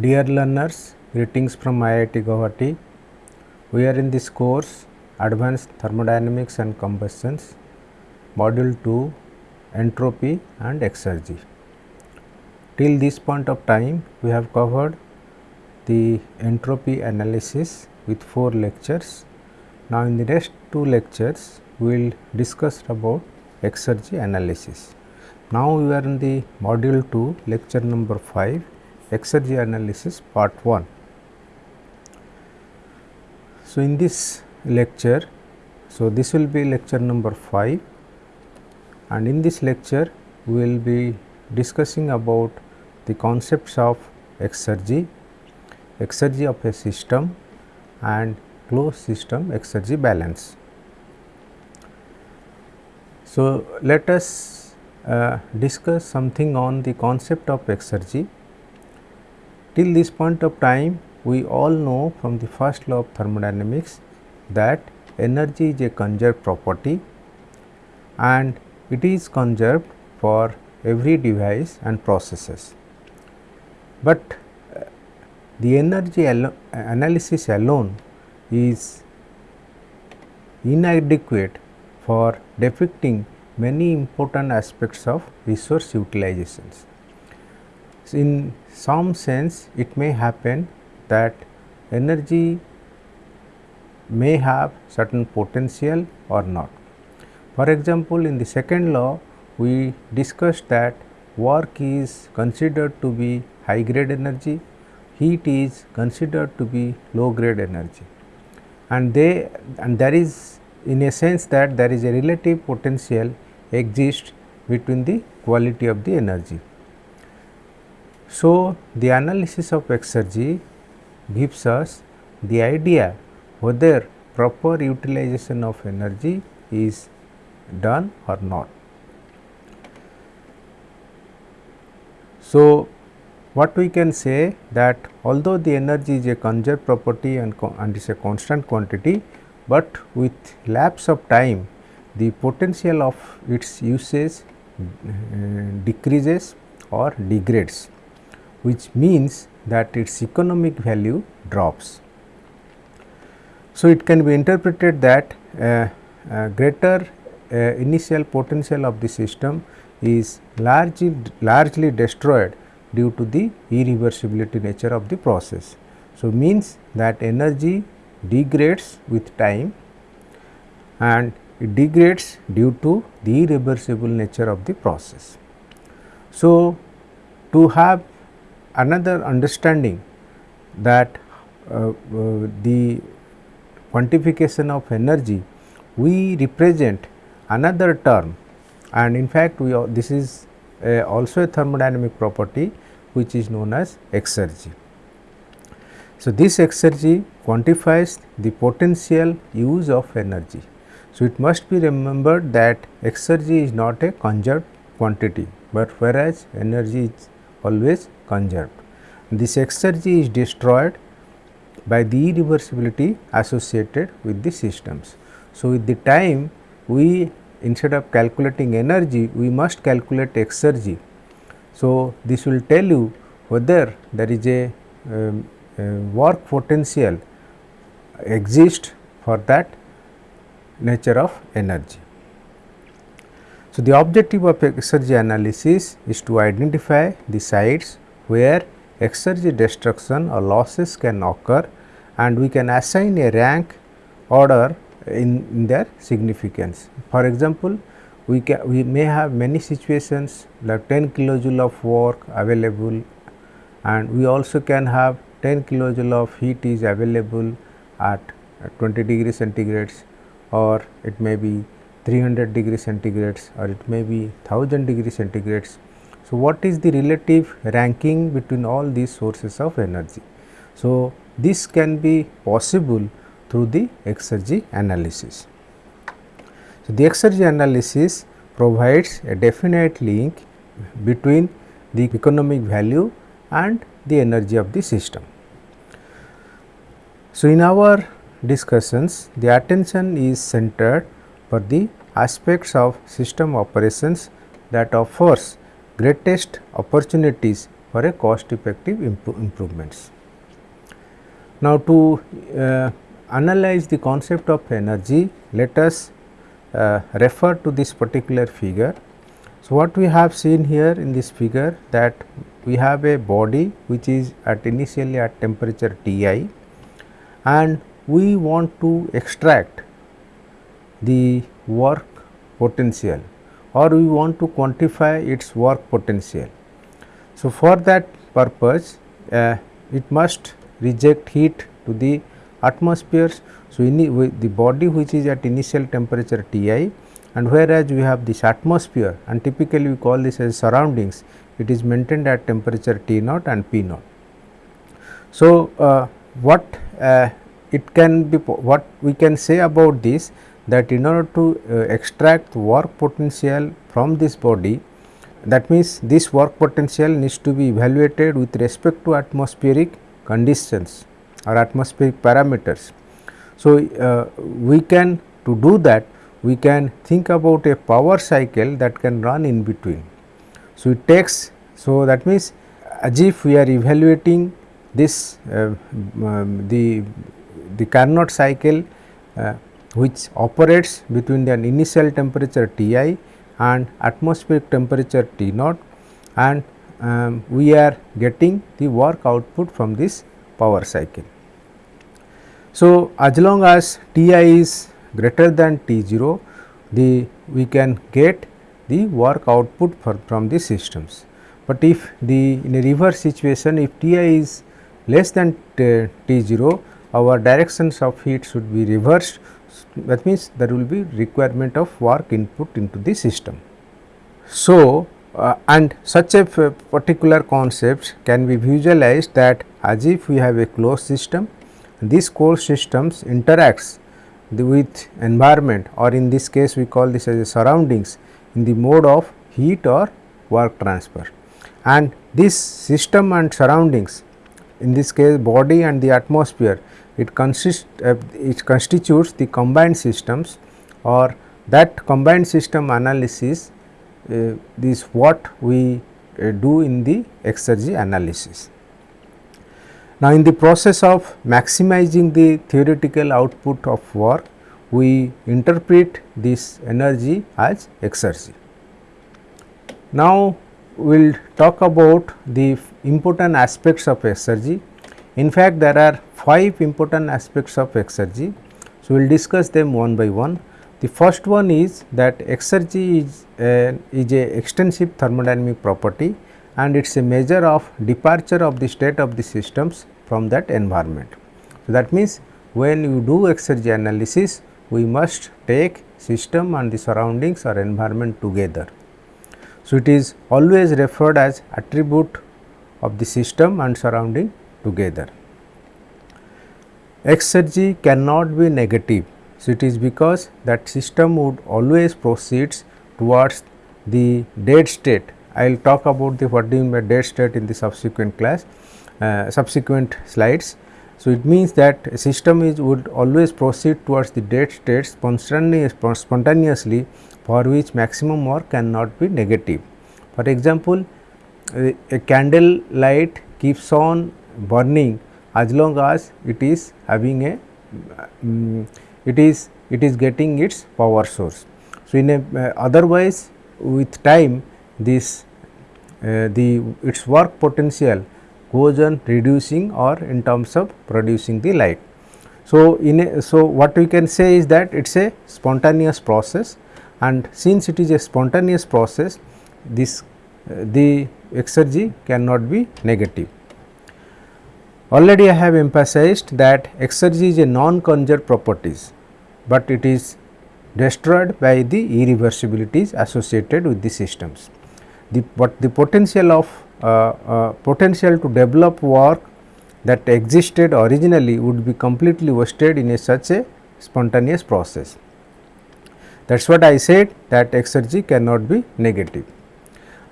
Dear learners, greetings from IIT Guwahati. We are in this course Advanced Thermodynamics and Combustions, Module 2 Entropy and Exergy. Till this point of time, we have covered the entropy analysis with 4 lectures. Now, in the next 2 lectures, we will discuss about exergy analysis. Now, we are in the module 2 lecture number 5 exergy analysis part 1. So, in this lecture, so this will be lecture number 5 and in this lecture we will be discussing about the concepts of exergy, exergy of a system and closed system exergy balance. So, let us uh, discuss something on the concept of exergy. Till this point of time, we all know from the first law of thermodynamics that energy is a conserved property and it is conserved for every device and processes. But uh, the energy analysis alone is inadequate for depicting many important aspects of resource utilizations. So, in some sense it may happen that energy may have certain potential or not. For example, in the second law we discussed that work is considered to be high grade energy, heat is considered to be low grade energy and they and there is in a sense that there is a relative potential exists between the quality of the energy. So, the analysis of exergy gives us the idea whether proper utilization of energy is done or not. So, what we can say that although the energy is a conserved property and, and is a constant quantity, but with lapse of time the potential of its usage uh, decreases or degrades which means that its economic value drops. So, it can be interpreted that uh, uh, greater uh, initial potential of the system is largely largely destroyed due to the irreversibility nature of the process. So, means that energy degrades with time and it degrades due to the irreversible nature of the process. So, to have another understanding that uh, uh, the quantification of energy, we represent another term and in fact, we are, this is also a thermodynamic property which is known as exergy. So, this exergy quantifies the potential use of energy. So, it must be remembered that exergy is not a conserved quantity, but whereas energy is always conserved. This exergy is destroyed by the irreversibility associated with the systems. So, with the time we instead of calculating energy we must calculate exergy. So, this will tell you whether there is a, um, a work potential exist for that nature of energy. So, the objective of exergy analysis is to identify the sites where exergy destruction or losses can occur and we can assign a rank order in, in their significance. For example, we can we may have many situations like 10 kilojoule of work available and we also can have 10 kilojoule of heat is available at 20 degree centigrades or it may be 300 degree centigrades or it may be 1000 degree centigrades. So, what is the relative ranking between all these sources of energy? So, this can be possible through the exergy analysis. So, the exergy analysis provides a definite link between the economic value and the energy of the system. So, in our discussions the attention is centered for the aspects of system operations that offers greatest opportunities for a cost effective impro improvements. Now, to uh, analyze the concept of energy, let us uh, refer to this particular figure. So, what we have seen here in this figure that we have a body which is at initially at temperature Ti and we want to extract the work potential or we want to quantify its work potential. So, for that purpose uh, it must reject heat to the atmosphere. So, the body which is at initial temperature Ti and whereas we have this atmosphere and typically we call this as surroundings it is maintained at temperature T naught and P naught. So, uh, what uh, it can be what we can say about this that in order to uh, extract work potential from this body that means this work potential needs to be evaluated with respect to atmospheric conditions or atmospheric parameters. So, uh, we can to do that we can think about a power cycle that can run in between. So, it takes so that means as if we are evaluating this uh, um, the the Carnot cycle uh, which operates between the initial temperature Ti and atmospheric temperature T naught and um, we are getting the work output from this power cycle. So, as long as Ti is greater than T0 the we can get the work output for, from the systems. But if the in a reverse situation if Ti is less than T0 our directions of heat should be reversed that means there will be requirement of work input into the system. So, uh, and such a particular concept can be visualized that as if we have a closed system, these closed systems interacts with environment or in this case we call this as a surroundings in the mode of heat or work transfer. And this system and surroundings in this case body and the atmosphere it consists uh, it constitutes the combined systems or that combined system analysis uh, is what we uh, do in the exergy analysis. Now, in the process of maximizing the theoretical output of work, we interpret this energy as exergy. Now, we will talk about the important aspects of exergy. In fact, there are 5 important aspects of exergy. So, we will discuss them one by one. The first one is that exergy is a, is a extensive thermodynamic property and it is a measure of departure of the state of the systems from that environment. So, that means, when you do exergy analysis, we must take system and the surroundings or environment together. So, it is always referred as attribute of the system and surrounding together. Exergy cannot be negative. So, it is because that system would always proceeds towards the dead state. I will talk about the what do you mean by dead state in the subsequent class, uh, subsequent slides. So, it means that system is would always proceed towards the dead state spontaneously for which maximum work cannot be negative. For example, a, a candle light keeps on burning as long as it is having a um, it is it is getting its power source. So, in a uh, otherwise with time this uh, the its work potential goes on reducing or in terms of producing the light. So, in a, so what we can say is that it is a spontaneous process and since it is a spontaneous process this uh, the exergy cannot be negative. Already I have emphasized that exergy is a non-conserved properties, but it is destroyed by the irreversibilities associated with the systems. The, but the potential of uh, uh, potential to develop work that existed originally would be completely wasted in a such a spontaneous process. That is what I said that exergy cannot be negative.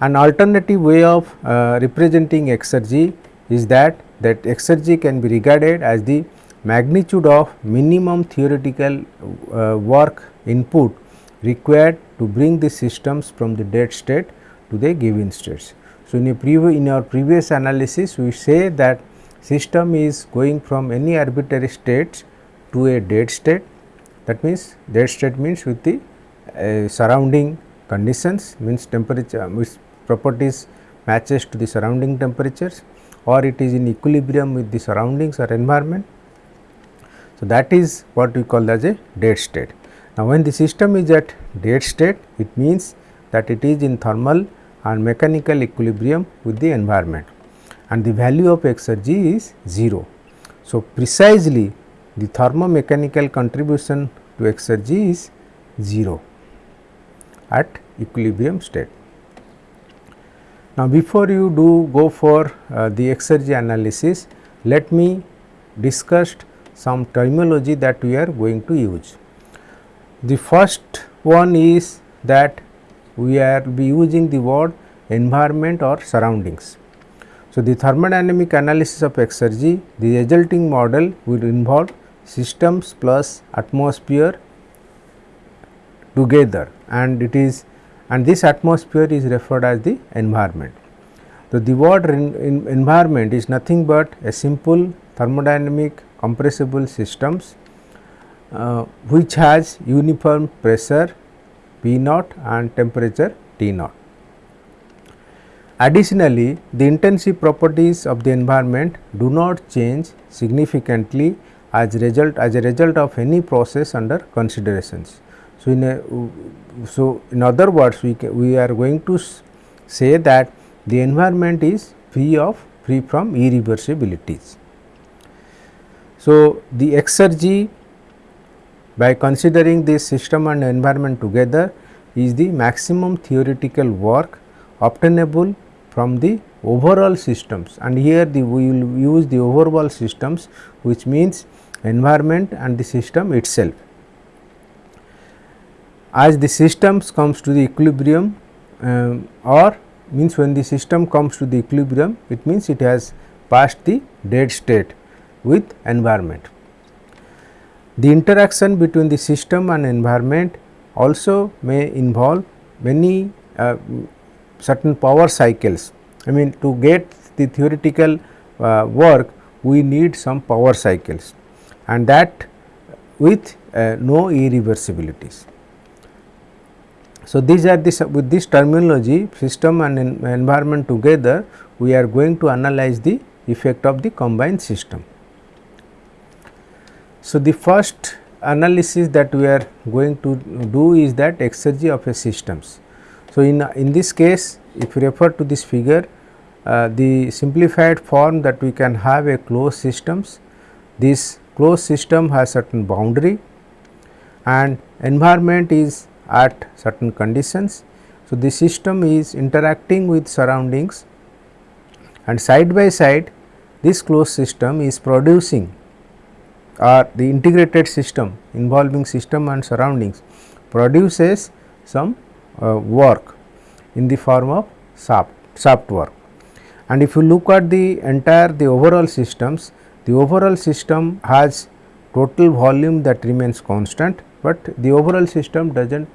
An alternative way of uh, representing exergy is that that exergy can be regarded as the magnitude of minimum theoretical uh, work input required to bring the systems from the dead state to the given states. So, in, in our previous analysis we say that system is going from any arbitrary states to a dead state that means dead state means with the uh, surrounding conditions means temperature means properties matches to the surrounding temperatures or it is in equilibrium with the surroundings or environment. So, that is what we call as a dead state. Now, when the system is at dead state it means that it is in thermal and mechanical equilibrium with the environment and the value of exergy is 0. So, precisely the thermomechanical contribution to exergy is 0 at equilibrium state. Now, before you do go for uh, the exergy analysis, let me discuss some terminology that we are going to use. The first one is that we are be using the word environment or surroundings. So, the thermodynamic analysis of exergy, the resulting model will involve systems plus atmosphere together and it is and this atmosphere is referred as the environment. So, the word environment is nothing but a simple thermodynamic compressible systems uh, which has uniform pressure P naught and temperature T naught. Additionally, the intensive properties of the environment do not change significantly as result as a result of any process under considerations. So, in a so in other words we we are going to say that the environment is free of free from irreversibilities. So, the exergy by considering this system and environment together is the maximum theoretical work obtainable from the overall systems and here the we will use the overall systems which means environment and the system itself. As the systems comes to the equilibrium um, or means when the system comes to the equilibrium it means it has passed the dead state with environment. The interaction between the system and environment also may involve many uh, certain power cycles. I mean to get the theoretical uh, work we need some power cycles and that with uh, no irreversibilities. So, these are this with this terminology system and en environment together we are going to analyze the effect of the combined system. So, the first analysis that we are going to do is that exergy of a systems. So, in, in this case if you refer to this figure uh, the simplified form that we can have a closed systems. This closed system has certain boundary and environment is at certain conditions. So, the system is interacting with surroundings and side by side this closed system is producing or the integrated system involving system and surroundings produces some uh, work in the form of shaft, shaft work. And if you look at the entire the overall systems, the overall system has total volume that remains constant, but the overall system does not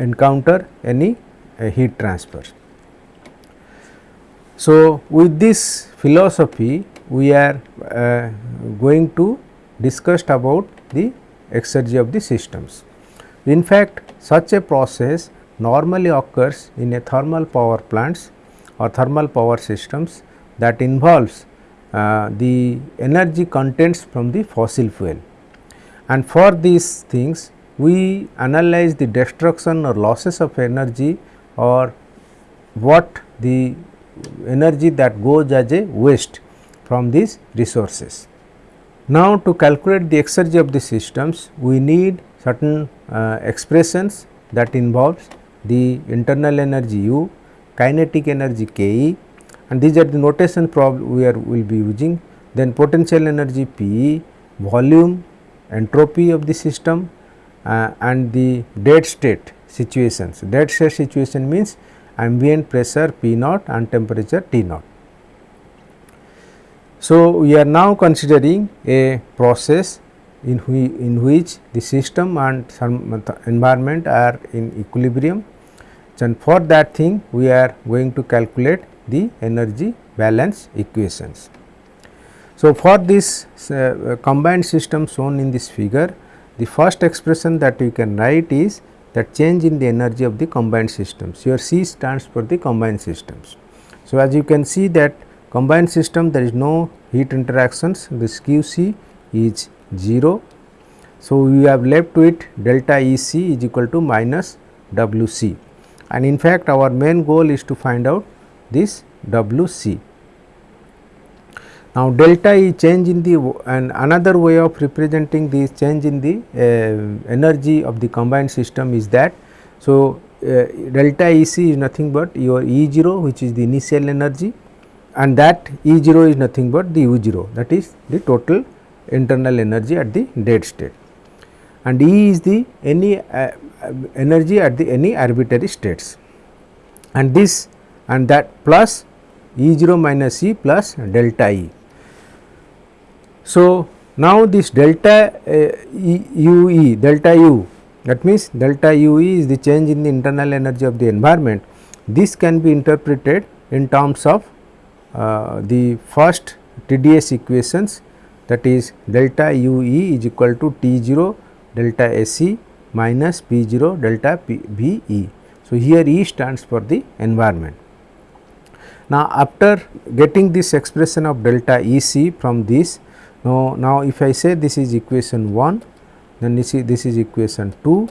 encounter any uh, heat transfer. So, with this philosophy we are uh, going to discuss about the exergy of the systems. In fact, such a process normally occurs in a thermal power plants or thermal power systems that involves uh, the energy contents from the fossil fuel. And for these things we analyze the destruction or losses of energy or what the energy that goes as a waste from these resources. Now, to calculate the exergy of the systems we need certain uh, expressions that involves the internal energy U, kinetic energy K E and these are the notation problem we are will be using. Then potential energy P E, volume, entropy of the system uh, and the dead state situations. Dead state situation means ambient pressure P naught and temperature T naught. So, we are now considering a process in, whi in which the system and environment are in equilibrium and for that thing we are going to calculate the energy balance equations. So, for this uh, combined system shown in this figure, the first expression that you can write is that change in the energy of the combined systems. Here C stands for the combined systems. So, as you can see that combined system there is no heat interactions this q c is 0. So, we have left with delta E c is equal to minus W c and in fact, our main goal is to find out this W c. Now, delta E change in the and another way of representing this change in the uh, energy of the combined system is that. So, uh, delta E c is nothing but your E 0 which is the initial energy and that E 0 is nothing but the U 0 that is the total internal energy at the dead state and E is the any uh, energy at the any arbitrary states and this and that plus E 0 minus E plus delta E. So, now this delta uh, e, U E delta U that means delta U E is the change in the internal energy of the environment. This can be interpreted in terms of uh, the first TDS equations that is delta U E is equal to T 0 delta S E minus P 0 delta P V E. So, here E stands for the environment. Now, after getting this expression of delta E c from this, now, now if I say this is equation 1, then this is, this is equation 2,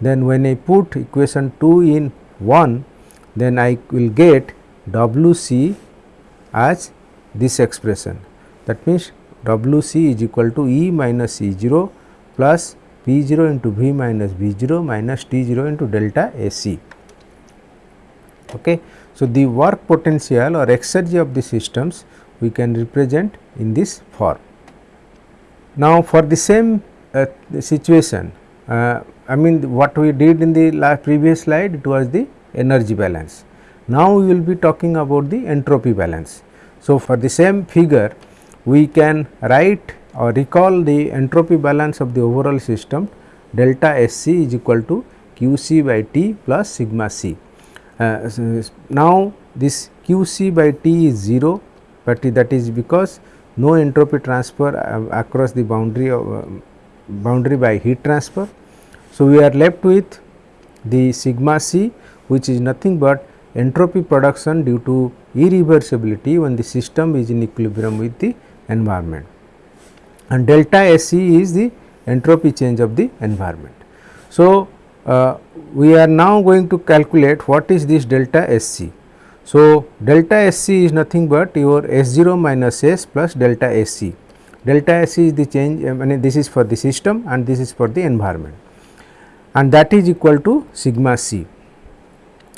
then when I put equation 2 in 1, then I will get W c as this expression. That means, W c is equal to E minus E 0 plus P 0 into V minus V 0 minus T 0 into delta A c. Okay. So, the work potential or exergy of the systems we can represent in this form. Now, for the same uh, situation, uh, I mean what we did in the previous slide it was the energy balance. Now, we will be talking about the entropy balance. So, for the same figure we can write or recall the entropy balance of the overall system delta S c is equal to q c by T plus sigma c. Uh, now, this q c by T is 0, but that is because no entropy transfer uh, across the boundary of uh, boundary by heat transfer. So, we are left with the sigma c which is nothing but entropy production due to irreversibility when the system is in equilibrium with the environment and delta S c is the entropy change of the environment. So, uh, we are now going to calculate what is this delta S c. So, delta S c is nothing but your S 0 minus S plus delta S c. Delta S c is the change I mean this is for the system and this is for the environment and that is equal to sigma c.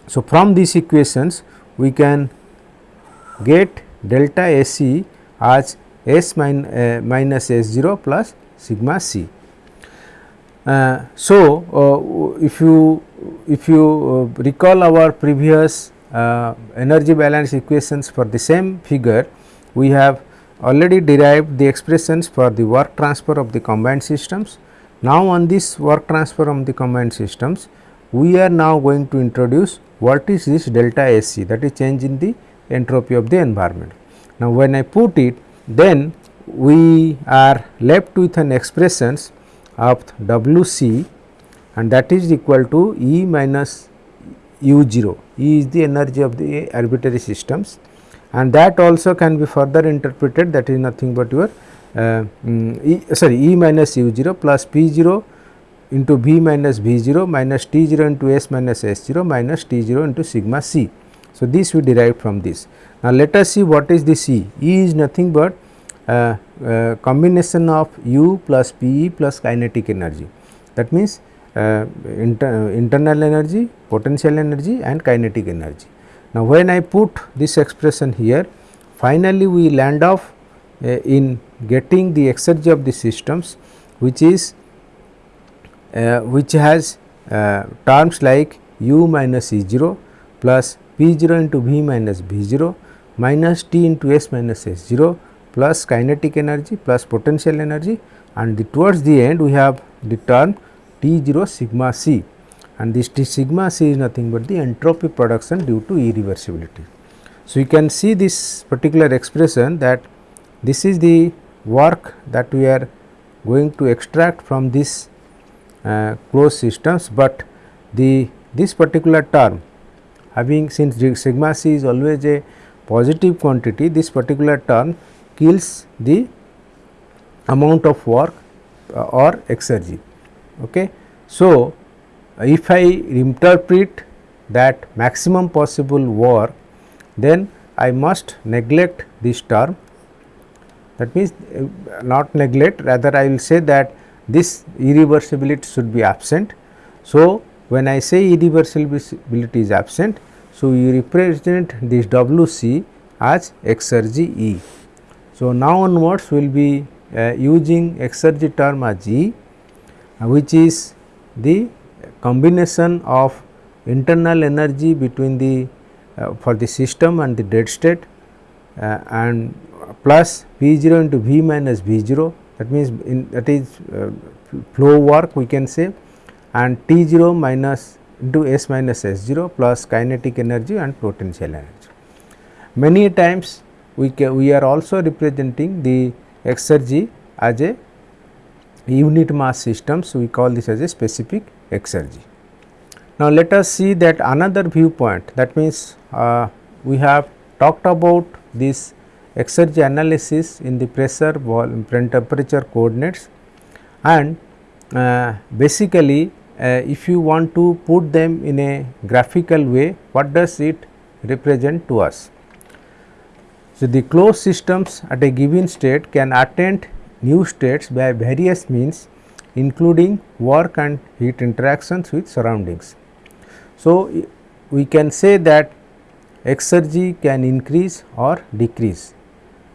So, from these equations we can get delta S c as S min, uh, minus S 0 plus sigma c. Uh, so, uh, if you if you uh, recall our previous uh, energy balance equations for the same figure, we have already derived the expressions for the work transfer of the combined systems. Now, on this work transfer of the combined systems, we are now going to introduce what is this delta S c that is change in the entropy of the environment. Now, when I put it then we are left with an expressions of W c and that is equal to E minus U 0, E is the energy of the arbitrary systems and that also can be further interpreted that is nothing but your uh, um, e, sorry E minus U 0 plus P 0 into V minus V 0 minus T 0 into S minus S 0 minus T 0 into sigma c. So, this we derive from this. Now, let us see what is this E. E is nothing but uh, uh, combination of U plus P E plus kinetic energy. That means, inter internal energy, potential energy and kinetic energy. Now, when I put this expression here, finally, we land off uh, in getting the exergy of the systems which is uh, which has uh, terms like u minus E 0 plus P 0 into V minus V 0 minus T into S minus S 0 plus kinetic energy plus potential energy and the towards the end we have the term T 0 sigma c and this T sigma c is nothing but the entropy production due to irreversibility. So, you can see this particular expression that this is the work that we are going to extract from this uh, closed systems, but the this particular term having since sigma c is always a positive quantity this particular term kills the amount of work uh, or exergy. Okay. So, if I interpret that maximum possible work then I must neglect this term that means uh, not neglect rather I will say that this irreversibility should be absent. So, when I say irreversibility is absent, so you represent this W c as exergy E. So, now onwards we will be uh, using exergy term as E which is the combination of internal energy between the uh, for the system and the dead state uh, and plus V 0 into V minus V 0 that means in that is uh, flow work we can say and T 0 minus into S minus S 0 plus kinetic energy and potential energy. Many times we can, we are also representing the exergy as a unit mass system. So, we call this as a specific exergy. Now, let us see that another viewpoint that means uh, we have talked about this exergy analysis in the pressure volume temperature coordinates and uh, basically uh, if you want to put them in a graphical way what does it represent to us. So, the closed systems at a given state can attain new states by various means including work and heat interactions with surroundings. So, we can say that exergy can increase or decrease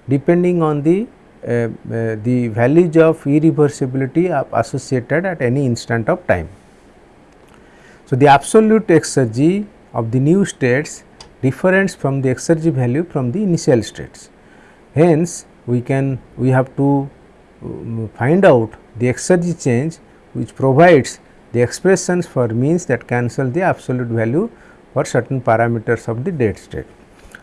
depending on the uh, uh, the values of irreversibility associated at any instant of time. So, the absolute exergy of the new states differs from the exergy value from the initial states. Hence, we can we have to find out the exergy change which provides the expressions for means that cancel the absolute value for certain parameters of the dead state.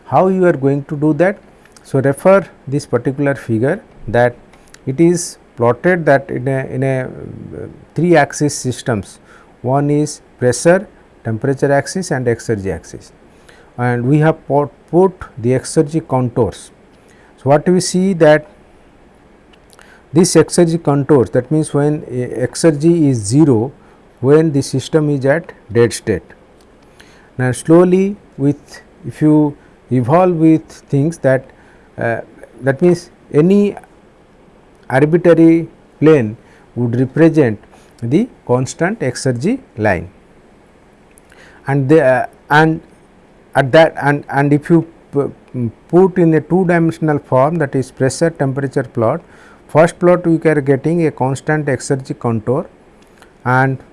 How you are going to do that? So, refer this particular figure that it is plotted that in a, in a uh, 3 axis systems one is pressure, temperature axis and exergy axis and we have put, put the exergy contours. So, what we see that this exergy contours that means when exergy is 0 when the system is at dead state. Now, slowly with if you evolve with things that uh, that means any arbitrary plane would represent the constant exergy line and the uh, and at that and and if you put in a two dimensional form that is pressure temperature plot first plot we are getting a constant exergy contour and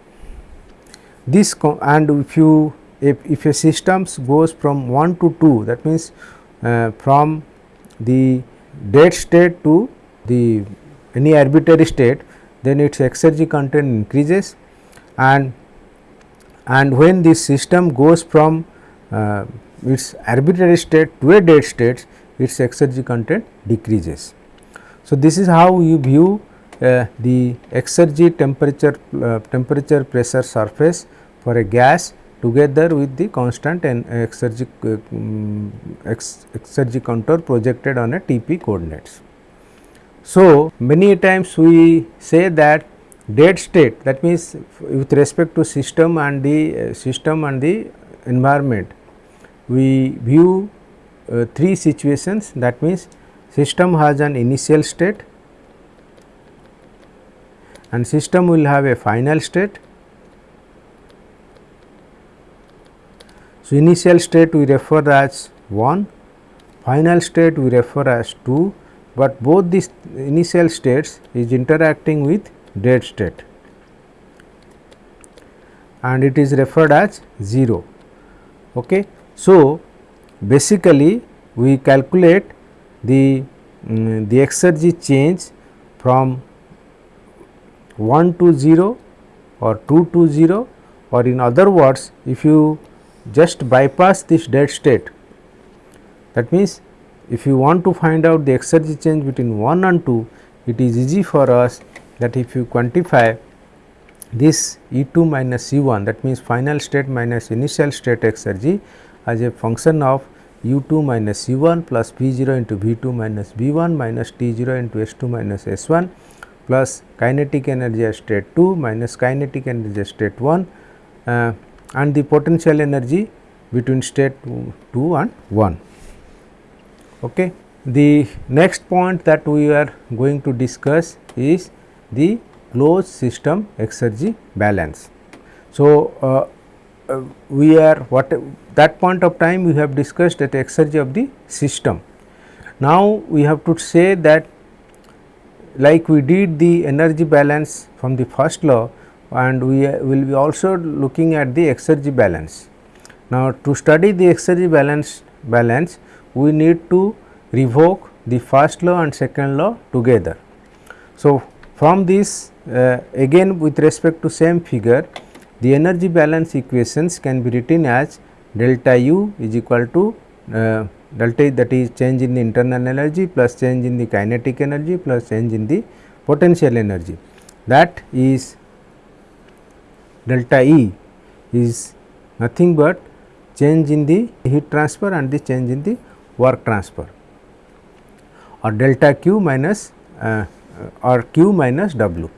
this and if you if, if a system goes from 1 to 2 that means uh, from the dead state to the any arbitrary state then its exergy content increases and and when this system goes from uh, its arbitrary state to a dead state its exergy content decreases. So, this is how you view uh, the exergy temperature uh, temperature pressure surface for a gas together with the constant and exergy, um, ex, exergy contour projected on a TP coordinates. So, many times we say that dead state that means with respect to system and the uh, system and the environment we view uh, three situations that means system has an initial state and system will have a final state So, initial state we refer as 1, final state we refer as 2, but both these initial states is interacting with dead state and it is referred as 0. Okay. So, basically we calculate the um, the exergy change from 1 to 0 or 2 to 0 or in other words if you just bypass this dead state That means, if you want to find out the exergy change between 1 and 2, it is easy for us that if you quantify this E 2 minus E 1 that means final state minus initial state exergy as a function of u 2 minus u 1 plus v 0 into v 2 minus v 1 minus t 0 into s 2 minus s 1 plus kinetic energy at state 2 minus kinetic energy at state 1 uh, and the potential energy between state 2 and 1. Okay. The next point that we are going to discuss is the closed system exergy balance. So, uh, uh, we are what that point of time we have discussed that exergy of the system. Now, we have to say that like we did the energy balance from the first law and we will be also looking at the exergy balance. Now, to study the exergy balance balance we need to revoke the first law and second law together. So, from this uh, again with respect to same figure the energy balance equations can be written as delta u is equal to uh, delta that is change in the internal energy plus change in the kinetic energy plus change in the potential energy that is delta E is nothing but change in the heat transfer and the change in the work transfer or delta q minus uh, or q minus w.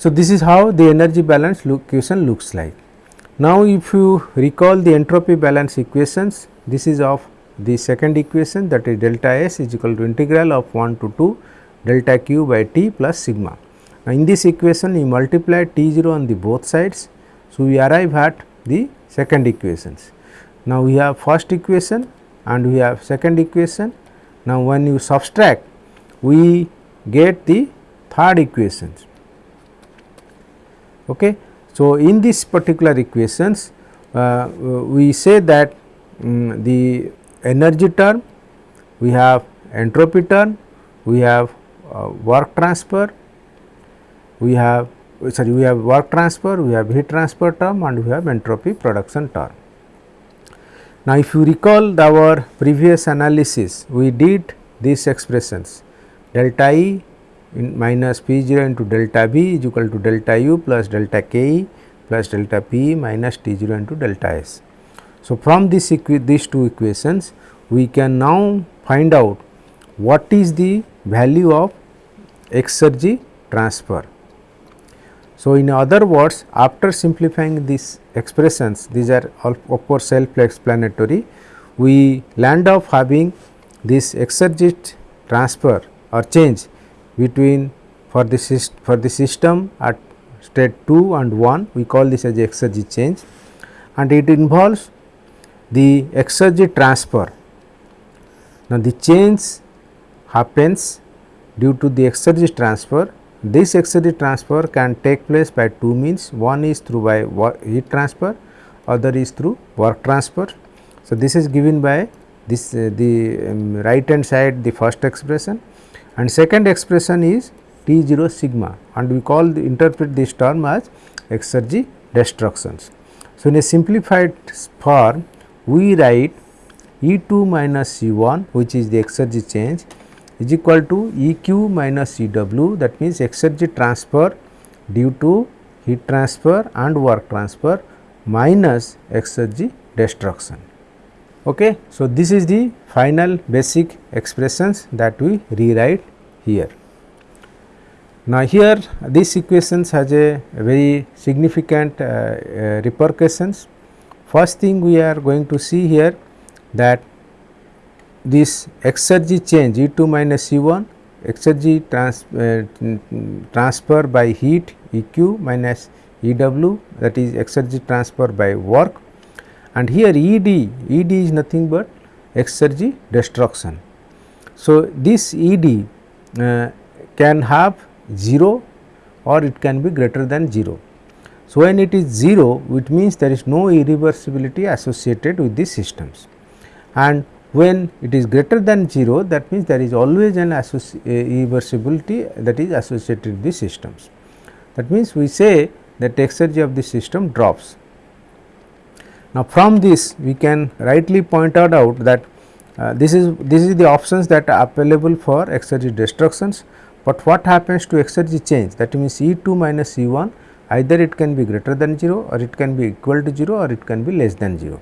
So, this is how the energy balance equation looks like. Now, if you recall the entropy balance equations, this is of the second equation that is delta S is equal to integral of 1 to 2 delta q by T plus sigma. Now, in this equation you multiply T 0 on the both sides. So, we arrive at the second equations. Now, we have first equation and we have second equation. Now, when you subtract we get the third equations. Okay. So, in this particular equations uh, we say that um, the energy term, we have entropy term, we have uh, work transfer, we have sorry we have work transfer, we have heat transfer term and we have entropy production term. Now, if you recall our previous analysis, we did these expressions delta E minus P 0 into delta B is equal to delta U plus delta k plus delta P minus T 0 into delta S. So, from this these two equations we can now find out what is the value of exergy transfer. So, in other words after simplifying these expressions these are all of course self explanatory we land up having this exergy transfer or change between for the for the system at state 2 and 1 we call this as exergy change and it involves the exergy transfer. Now, the change happens due to the exergy transfer. This exergy transfer can take place by two means one is through by heat transfer other is through work transfer. So, this is given by this uh, the um, right hand side the first expression and second expression is T 0 sigma and we call the, interpret this term as exergy destructions. So, in a simplified form we write E 2 minus E 1 which is the exergy change is equal to E q minus E w that means exergy transfer due to heat transfer and work transfer minus exergy destruction. Okay. So, this is the final basic expressions that we rewrite here. Now, here this equations has a very significant uh, uh, repercussions. First thing we are going to see here that this exergy change E 2 minus E 1 exergy trans, uh, transfer by heat E q minus E w that is exergy transfer by work and here E d, E d is nothing but exergy destruction. So, this E d uh, can have 0 or it can be greater than 0. So, when it is 0 it means there is no irreversibility associated with these systems and when it is greater than 0 that means there is always an irreversibility that is associated with these systems. That means, we say that exergy of the system drops Now, from this we can rightly point out that uh, this is this is the options that are available for exergy destructions, but what happens to exergy change that means E 2 minus E 1 either it can be greater than 0 or it can be equal to 0 or it can be less than 0.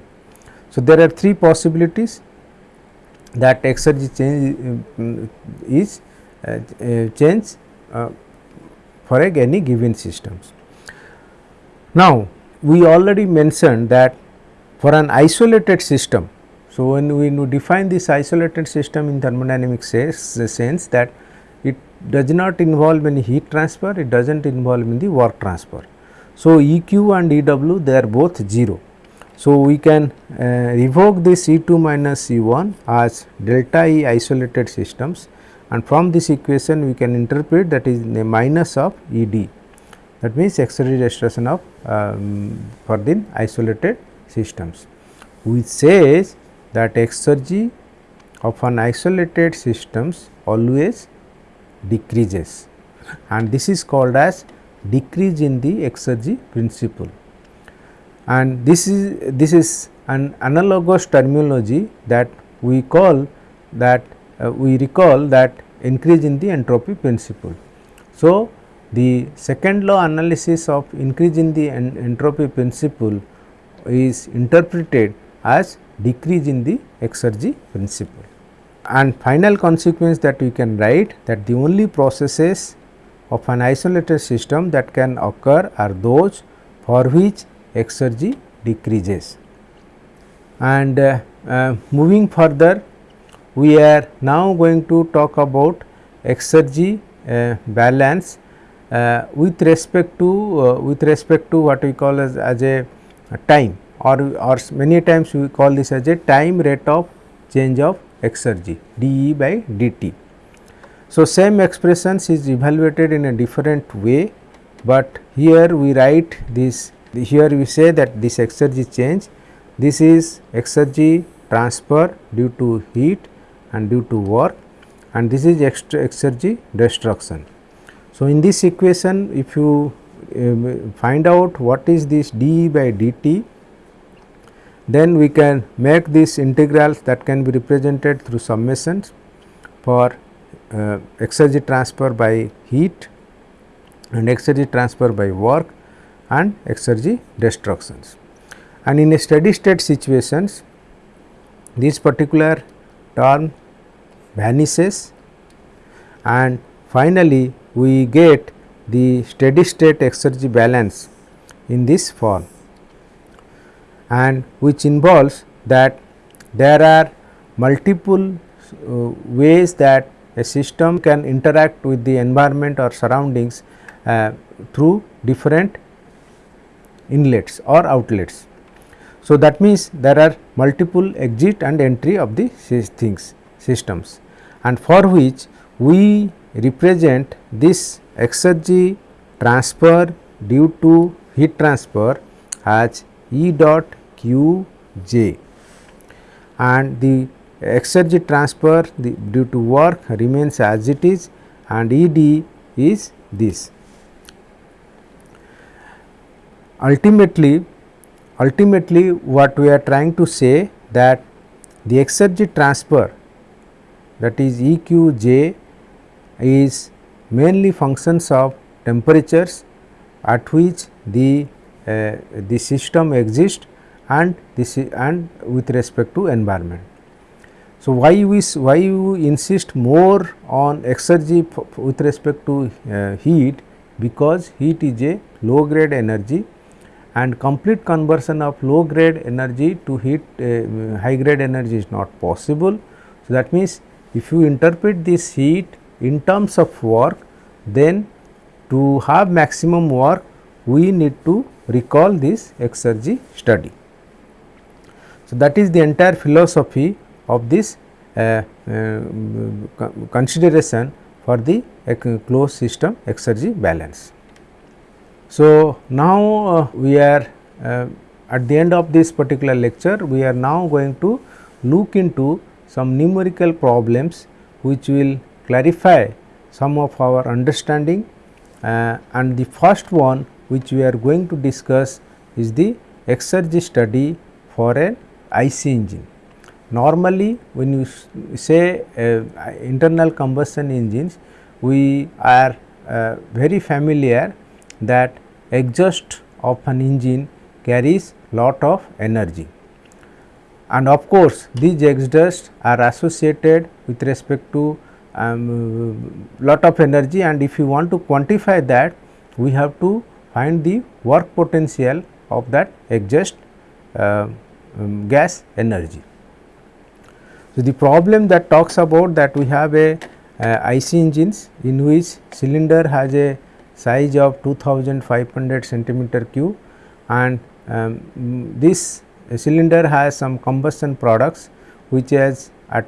So, there are three possibilities that exergy change uh, is uh, uh, change uh, for any given systems. Now, we already mentioned that for an isolated system. So, when we define this isolated system in thermodynamics sense that it does not involve any heat transfer, it does not involve in the work transfer. So, EQ and EW they are both 0. So, we can uh, revoke this E 2 minus E 1 as delta E isolated systems and from this equation we can interpret that is the minus of E d that means destruction of um, for the isolated systems which says that exergy of an isolated systems always decreases and this is called as decrease in the exergy principle and this is this is an analogous terminology that we call that uh, we recall that increase in the entropy principle. So, the second law analysis of increase in the en entropy principle is interpreted as decrease in the exergy principle. And final consequence that we can write that the only processes of an isolated system that can occur are those for which exergy decreases. And uh, uh, moving further we are now going to talk about exergy uh, balance uh, with respect to uh, with respect to what we call as, as a, a time or, or many times we call this as a time rate of change of exergy dE by dt. So, same expressions is evaluated in a different way, but here we write this here we say that this exergy change this is exergy transfer due to heat and due to work and this is exergy destruction. So, in this equation if you uh, find out what is this dE by dt then we can make these integrals that can be represented through summations for uh, exergy transfer by heat and exergy transfer by work and exergy destructions. And in a steady state situations this particular term vanishes and finally, we get the steady state exergy balance in this form and which involves that there are multiple uh, ways that a system can interact with the environment or surroundings uh, through different inlets or outlets. So, that means there are multiple exit and entry of the things systems and for which we represent this exergy transfer due to heat transfer as E dot q j and the exergy transfer the, due to work remains as it is and E d is this. Ultimately, ultimately what we are trying to say that the exergy transfer that is E q j is mainly functions of temperatures at which the uh, the system exists and this and with respect to environment. So, why we why you insist more on exergy with respect to uh, heat because heat is a low grade energy and complete conversion of low grade energy to heat uh, high grade energy is not possible. So, that means, if you interpret this heat in terms of work then to have maximum work we need to recall this exergy study. So, that is the entire philosophy of this uh, uh, consideration for the closed system exergy balance. So, now uh, we are uh, at the end of this particular lecture we are now going to look into some numerical problems which will clarify some of our understanding uh, and the first one which we are going to discuss is the exergy study for an IC engine. Normally, when you say uh, internal combustion engines, we are uh, very familiar that exhaust of an engine carries lot of energy. And of course, these exhausts are associated with respect to um, lot of energy and if you want to quantify that, we have to find the work potential of that exhaust uh, um, gas energy. So, the problem that talks about that we have a uh, IC engines in which cylinder has a size of 2500 centimeter cube and um, this cylinder has some combustion products which has at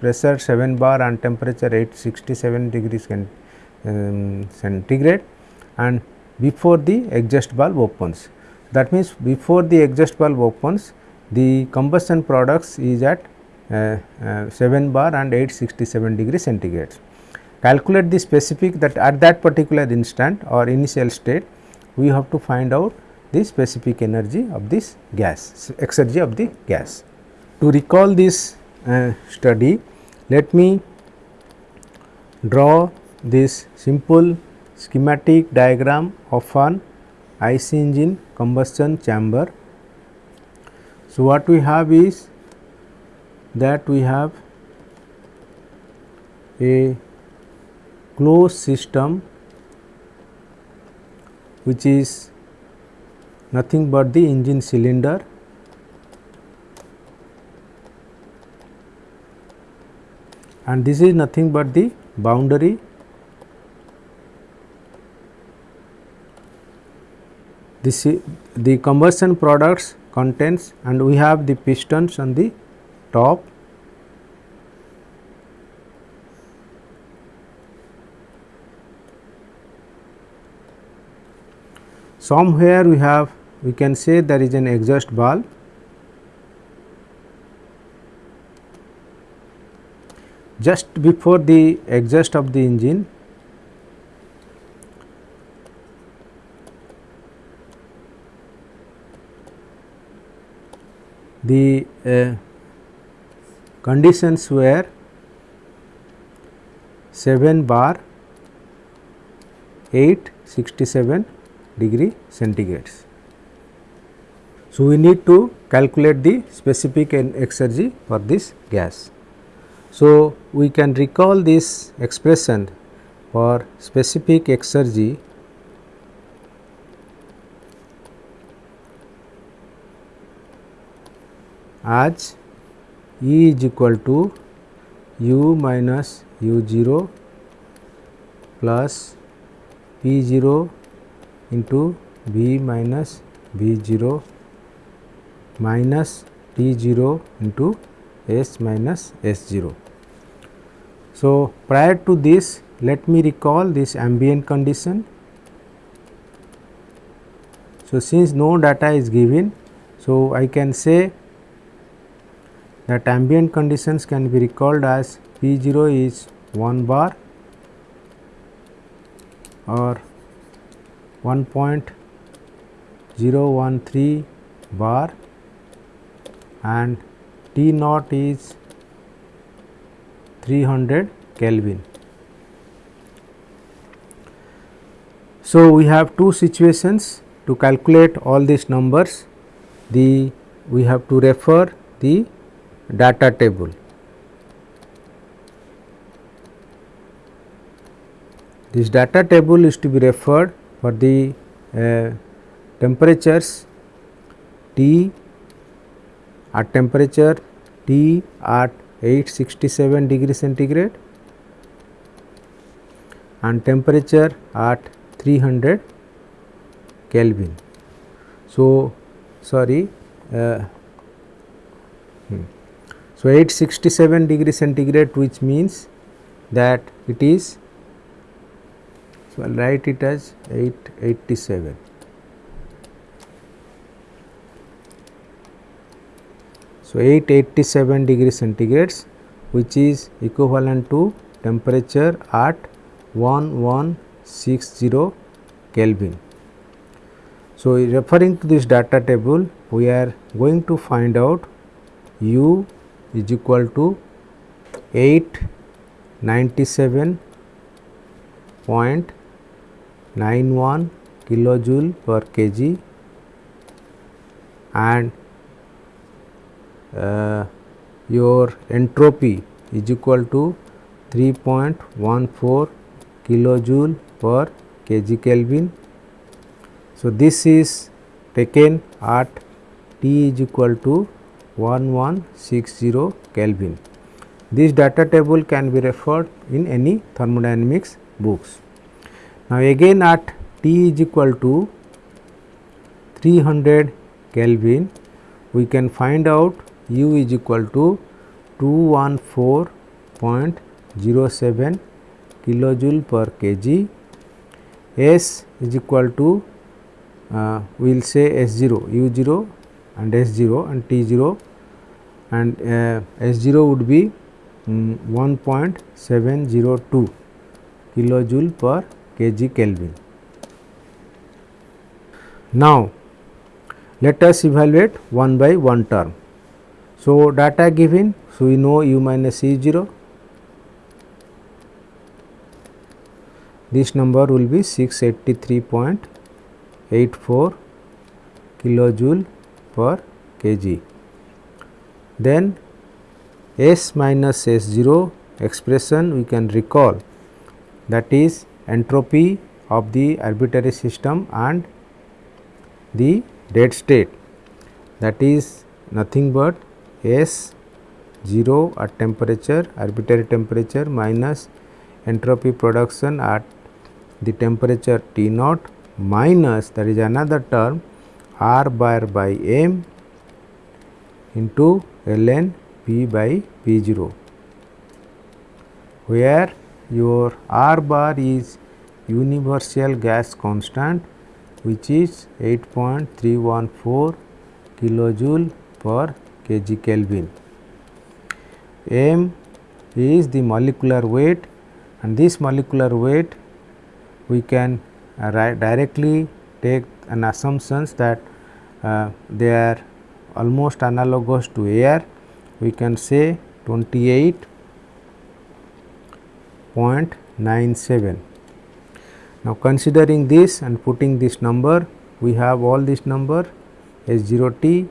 pressure 7 bar and temperature 867 degrees um, centigrade and before the exhaust valve opens. That means, before the exhaust valve opens the combustion products is at uh, uh, 7 bar and 867 degree centigrade. Calculate the specific that at that particular instant or initial state we have to find out the specific energy of this gas, exergy of the gas. To recall this uh, study, let me draw this simple schematic diagram of an IC engine combustion chamber. So, what we have is that we have a closed system which is nothing but the engine cylinder and this is nothing but the boundary. This the combustion products contains and we have the pistons on the top. Somewhere we have we can say there is an exhaust valve just before the exhaust of the engine the uh, conditions were 7 bar 867 degree centigrades. So, we need to calculate the specific exergy for this gas. So, we can recall this expression for specific exergy as E is equal to u minus u 0 plus p 0 into v minus v 0 minus t 0 into s minus s 0. So, prior to this let me recall this ambient condition. So, since no data is given, so I can say that ambient conditions can be recalled as P 0 is 1 bar or 1.013 bar and T naught is 300 Kelvin. So, we have two situations to calculate all these numbers the we have to refer the data table. This data table is to be referred for the uh, temperatures T at temperature T at 867 degree centigrade and temperature at 300 Kelvin. So, sorry uh, hmm. So, 867 degree centigrade which means that it is so I will write it as 887. So, 887 degree centigrades which is equivalent to temperature at 1160 Kelvin. So, referring to this data table we are going to find out u is equal to 897.91 kilojoule per kg and uh, your entropy is equal to 3.14 kilojoule per kg Kelvin. So, this is taken at T is equal to 1160 Kelvin. This data table can be referred in any thermodynamics books. Now, again at T is equal to 300 Kelvin, we can find out U is equal to 214.07 kilojoule per kg, S is equal to uh, we will say S 0, U 0 and S 0 and T 0 and uh, S 0 would be um, 1.702 kilojoule per kg Kelvin. Now, let us evaluate one by one term. So, data given, so we know u minus e 0, this number will be 683.84 kilojoule per kg. Then S minus S 0 expression we can recall that is entropy of the arbitrary system and the dead state that is nothing but S 0 at temperature arbitrary temperature minus entropy production at the temperature T naught minus that is another term R bar by M into ln P by P 0 where your R bar is universal gas constant which is 8.314 kilojoule per kg Kelvin. M is the molecular weight and this molecular weight we can uh, directly take an assumptions that uh, they are almost analogous to air we can say 28.97. Now, considering this and putting this number we have all this number S 0 t,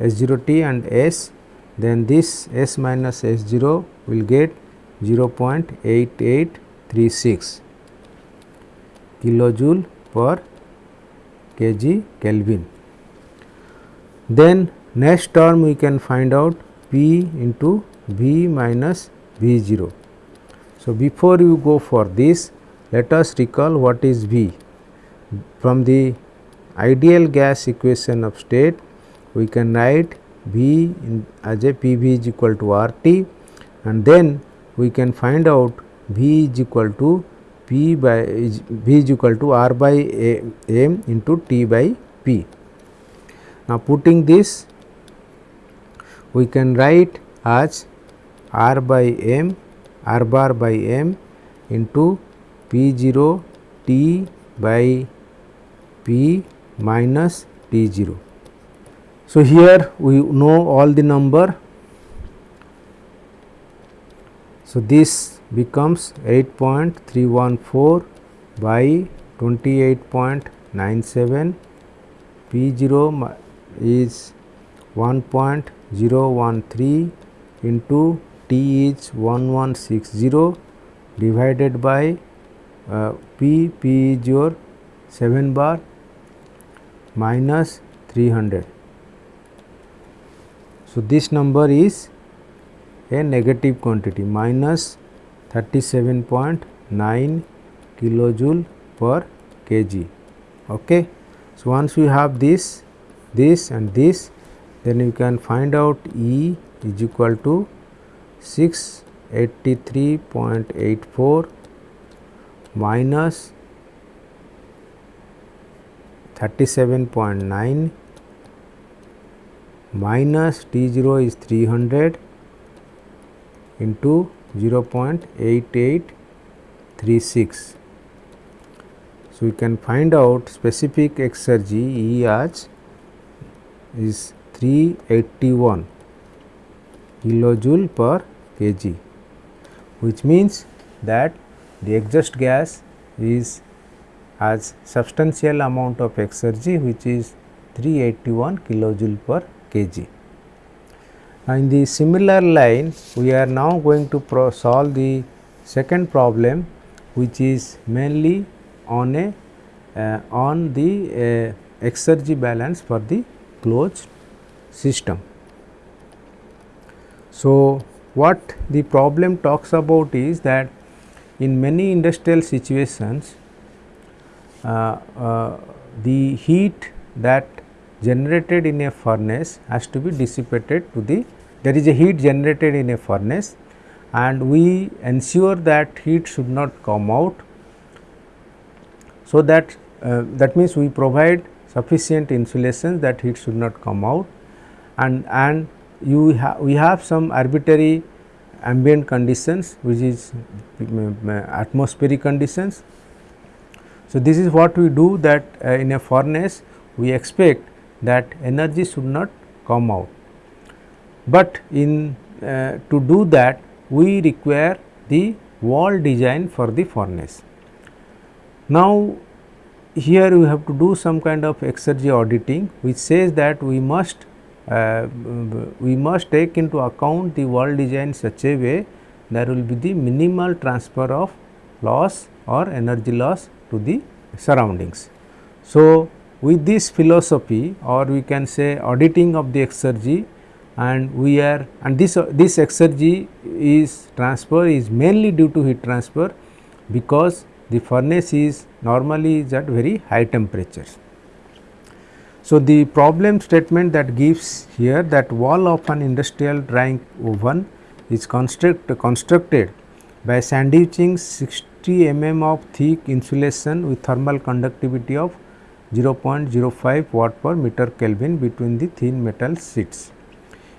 S 0 t and S then this S minus S 0 will get 0.8836 kilojoule per kg Kelvin. Then next term we can find out P into V minus V 0. So, before you go for this let us recall what is V. From the ideal gas equation of state we can write V in as a P V is equal to R T and then we can find out V is equal to P by V is equal to R by A, M into T by P. Now, putting this we can write as R by M R bar by M into P 0 T by P minus T 0. So, here we know all the number. So, this becomes 8.314 by 28.97 P 0 is 1.013 into T is 1160 divided by uh, P, P is your 7 bar minus 300. So, this number is a negative quantity minus 37.9 kilojoule per kg. Okay. So, once we have this, this and this then you can find out E is equal to 683.84 minus 37.9 minus T 0 is 300 into 0.8836. So, we can find out specific exergy E as is 381 kilojoule per kg which means that the exhaust gas is has substantial amount of exergy which is 381 kilojoule per kg. Now, In the similar line we are now going to solve the second problem which is mainly on a uh, on the uh, exergy balance for the closed system. So, what the problem talks about is that in many industrial situations uh, uh, the heat that generated in a furnace has to be dissipated to the there is a heat generated in a furnace and we ensure that heat should not come out. So, that uh, that means we provide sufficient insulation that heat should not come out and and you ha we have some arbitrary ambient conditions which is atmospheric conditions. So, this is what we do that uh, in a furnace we expect that energy should not come out, but in uh, to do that we require the wall design for the furnace. Now, here we have to do some kind of exergy auditing which says that we must uh, we must take into account the wall design such a way there will be the minimal transfer of loss or energy loss to the surroundings. So, with this philosophy or we can say auditing of the exergy and we are and this uh, this exergy is transfer is mainly due to heat transfer because the furnace is normally is at very high temperatures. So, the problem statement that gives here that wall of an industrial drying oven is construct, constructed by sandwiching 60 mm of thick insulation with thermal conductivity of 0.05 watt per meter Kelvin between the thin metal sheets.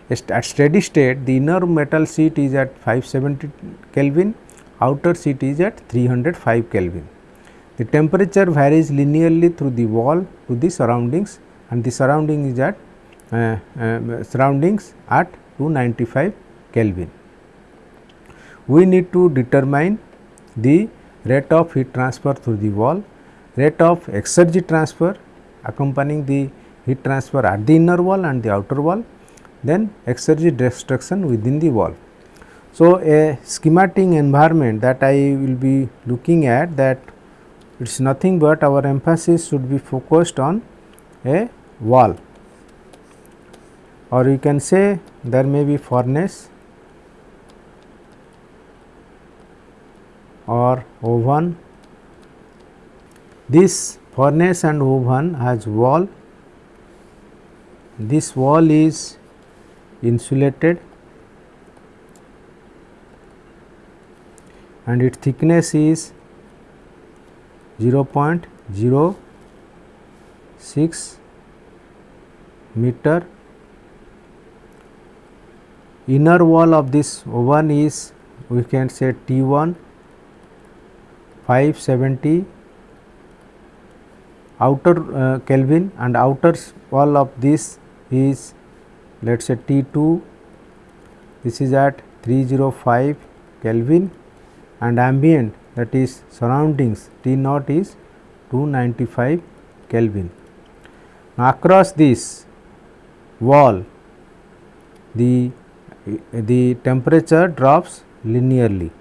At steady state, the inner metal sheet is at 570 Kelvin, outer sheet is at 305 Kelvin. The temperature varies linearly through the wall to the surroundings and the surrounding is at uh, uh, surroundings at 295 Kelvin. We need to determine the rate of heat transfer through the wall, rate of exergy transfer accompanying the heat transfer at the inner wall and the outer wall, then exergy destruction within the wall. So, a schematic environment that I will be looking at that it is nothing but our emphasis should be focused on a wall or you can say there may be furnace or oven. This furnace and oven has wall, this wall is insulated and its thickness is 0.0 6 meter. Inner wall of this oven is we can say T1 570 outer uh, Kelvin and outer wall of this is let us say T2 this is at 305 Kelvin and ambient that is surroundings T naught is 295 Kelvin. Now, across this wall the, the temperature drops linearly.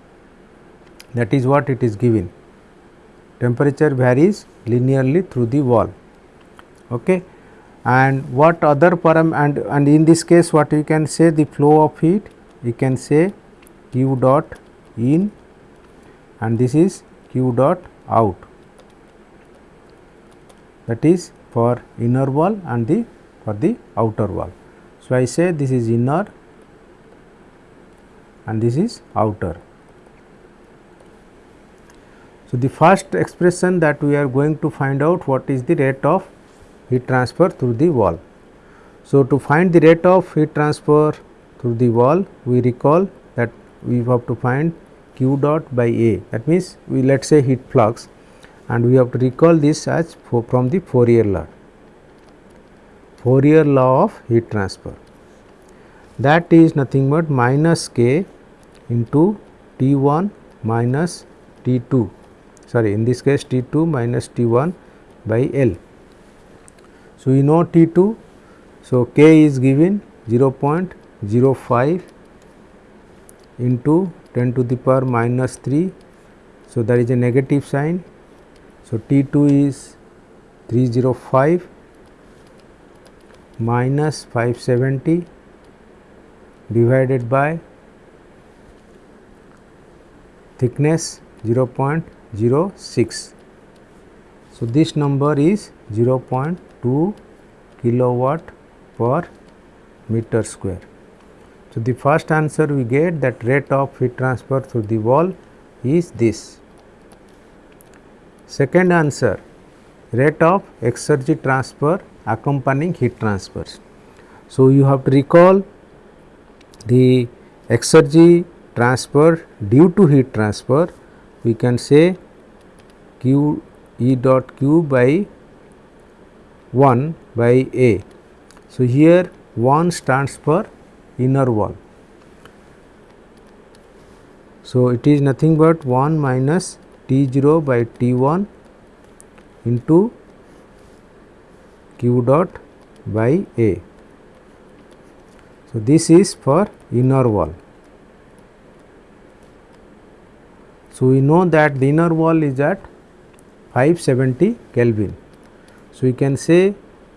That is what it is given temperature varies linearly through the wall okay and what other param and and in this case what you can say the flow of heat you can say q dot in and this is q dot out that is for inner wall and the for the outer wall. So, I say this is inner and this is outer. So, the first expression that we are going to find out what is the rate of heat transfer through the wall. So, to find the rate of heat transfer through the wall we recall that we have to find q dot by A that means we let us say heat flux and we have to recall this as from the Fourier law. Fourier law of heat transfer that is nothing but minus k into T 1 minus T 2 sorry in this case T 2 minus T 1 by L. So, we know T 2. So, k is given 0.05 into 10 to the power minus 3. So, there is a negative sign. So, T 2 is 305 minus 570 divided by thickness 0.06. So, this number is 0.2 kilowatt per meter square. So, the first answer we get that rate of heat transfer through the wall is this. Second answer rate of exergy transfer accompanying heat transfers. So, you have to recall the exergy transfer due to heat transfer we can say q E dot q by 1 by A. So, here 1 stands for inner wall. So, it is nothing but 1 minus T 0 by T 1 into q dot by A. So, this is for inner wall. So, we know that the inner wall is at 570 Kelvin. So, we can say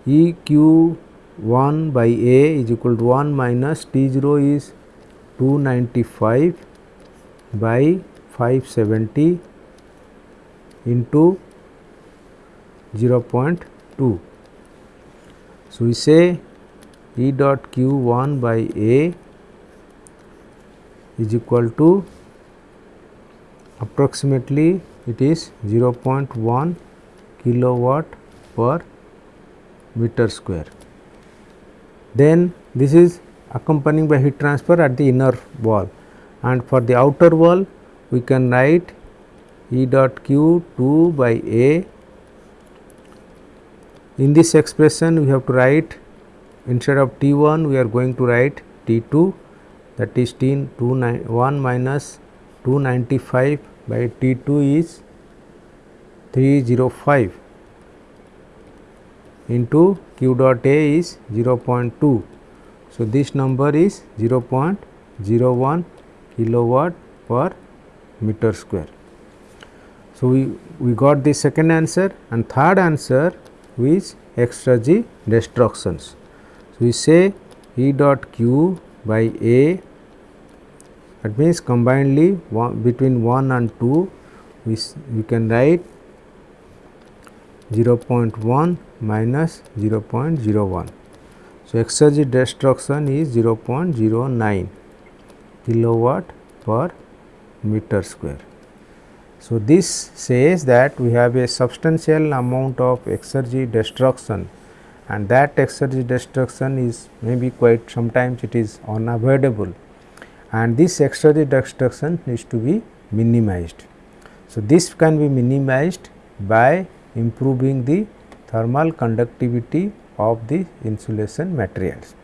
E q 1 by A is equal to 1 minus T 0 is 295 by 570 into 0.2. So, we say E dot q 1 by A is equal to approximately it is 0.1 kilowatt per meter square. Then this is accompanying by heat transfer at the inner wall and for the outer wall we can write E dot q 2 by A. In this expression we have to write instead of T 1 we are going to write T 2 that is T 2 1 minus 295 by T 2 is 305 into q dot A is 0.2. So, this number is 0.01 kilowatt per meter square. So, we, we got the second answer and third answer is exergy destructions. So, we say E dot q by A that means combinedly one, between 1 and 2 we, we can write 0.1 minus 0.01. So, exergy destruction is 0.09 kilowatt per meter square. So, this says that we have a substantial amount of exergy destruction and that exergy destruction is maybe quite sometimes it is unavoidable and this exergy destruction needs to be minimized. So, this can be minimized by improving the thermal conductivity of the insulation materials.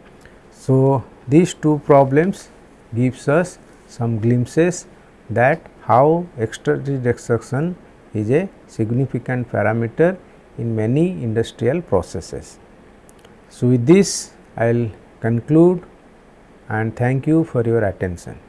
So, these two problems gives us some glimpses that how exergy destruction is a significant parameter in many industrial processes. So, with this I will conclude and thank you for your attention.